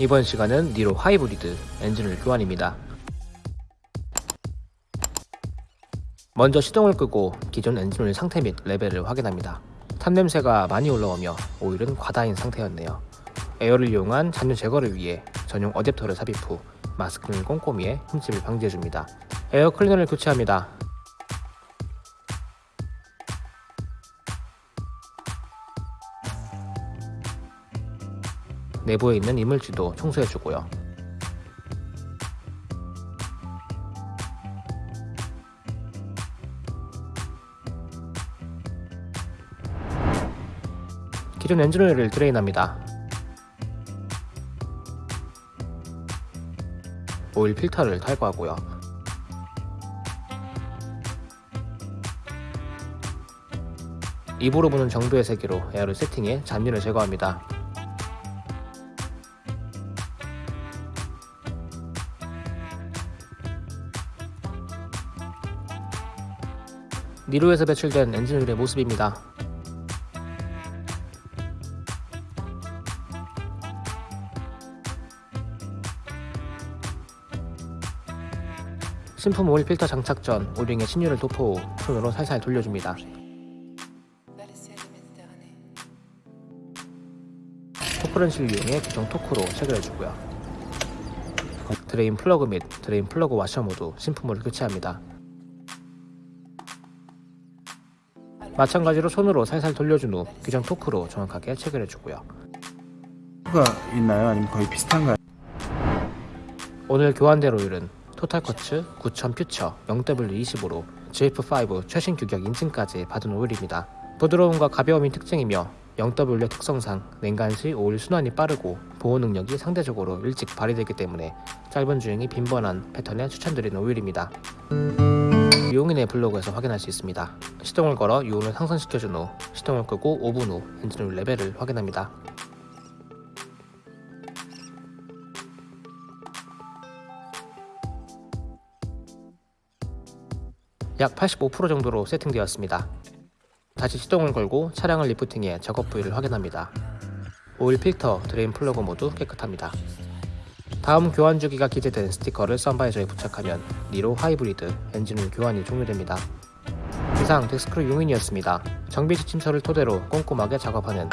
이번 시간은 니로 하이브리드 엔진오일 교환입니다. 먼저 시동을 끄고 기존 엔진오일 상태 및 레벨을 확인합니다. 탄 냄새가 많이 올라오며 오일은 과다인 상태였네요. 에어를 이용한 잔유 제거를 위해 전용 어댑터를 삽입 후 마스킹을 꼼꼼히 해 흠집을 방지해줍니다. 에어 클리너를 교체합니다. 내부에 있는 이물질도 청소해주고요. 기존 엔진오일을 드레인합니다. 오일 필터를 탈거하고요. 입으로 부는 정도의 세기로 에어를 세팅해 잔유를 제거합니다. 니로에서 배출된 엔진오일의 모습입니다. 신품 오일 필터 장착 전 오링에 신유를 도포 후 손으로 살살 돌려줍니다. 토크렌치를 이용해 규정 토크로 체결해주고요. 드레인 플러그 및 드레인 플러그 와셔 모두 신품으로 교체합니다. 마찬가지로 손으로 살살 돌려준 후 규정 토크로 정확하게 체결해주고요. 가 있나요? 아니면 거의 비슷한가요? 오늘 교환될 오일은 토탈쿼츠 9000 퓨처 0W25로 GF5 최신 규격 인증까지 받은 오일입니다. 부드러움과 가벼움이 특징이며 0W의 특성상 냉간 시 오일 순환이 빠르고 보호 능력이 상대적으로 일찍 발휘되기 때문에 짧은 주행이 빈번한 패턴에 추천드리는 오일입니다. 유용인의 블로그에서 확인할 수 있습니다. 시동을 걸어 유온을 상승시켜준 후 시동을 끄고 5분 후 엔진오일 레벨을 확인합니다. 약 85% 정도로 세팅되었습니다. 다시 시동을 걸고 차량을 리프팅해 작업 부위를 확인합니다. 오일 필터, 드레인 플러그 모두 깨끗합니다. 다음 교환 주기가 기재된 스티커를 썬바이저에 부착하면 니로 하이브리드 엔진오일 교환이 종료됩니다. 이상 덱스크루 용인이었습니다. 정비 지침서를 토대로 꼼꼼하게 작업하는